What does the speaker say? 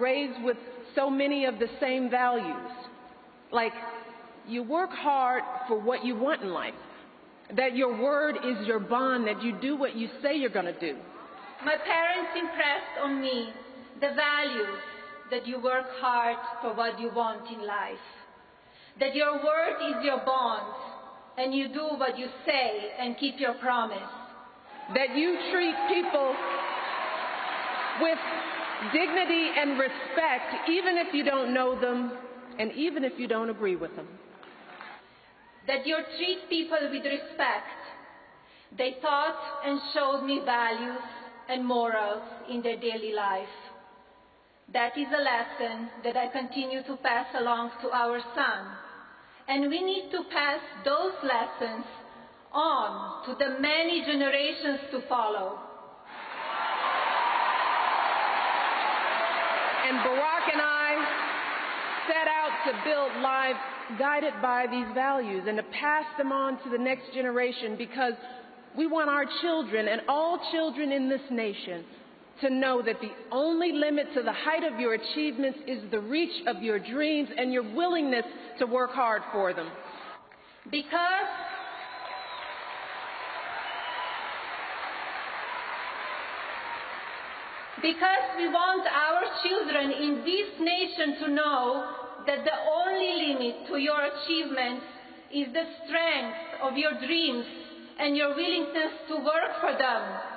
raised with so many of the same values. Like, you work hard for what you want in life. That your word is your bond, that you do what you say you're going to do. My parents impressed on me the values that you work hard for what you want in life. That your word is your bond, and you do what you say and keep your promise. That you treat people with dignity and respect, even if you don't know them and even if you don't agree with them. That you treat people with respect. They taught and showed me values and morals in their daily life. That is a lesson that I continue to pass along to our son. And we need to pass those lessons on to the many generations to follow. And Barack and I set out to build lives guided by these values and to pass them on to the next generation because we want our children and all children in this nation to know that the only limit to the height of your achievements is the reach of your dreams and your willingness to work hard for them. Because because we want our children in this nation to know that the only limit to your achievements is the strength of your dreams and your willingness to work for them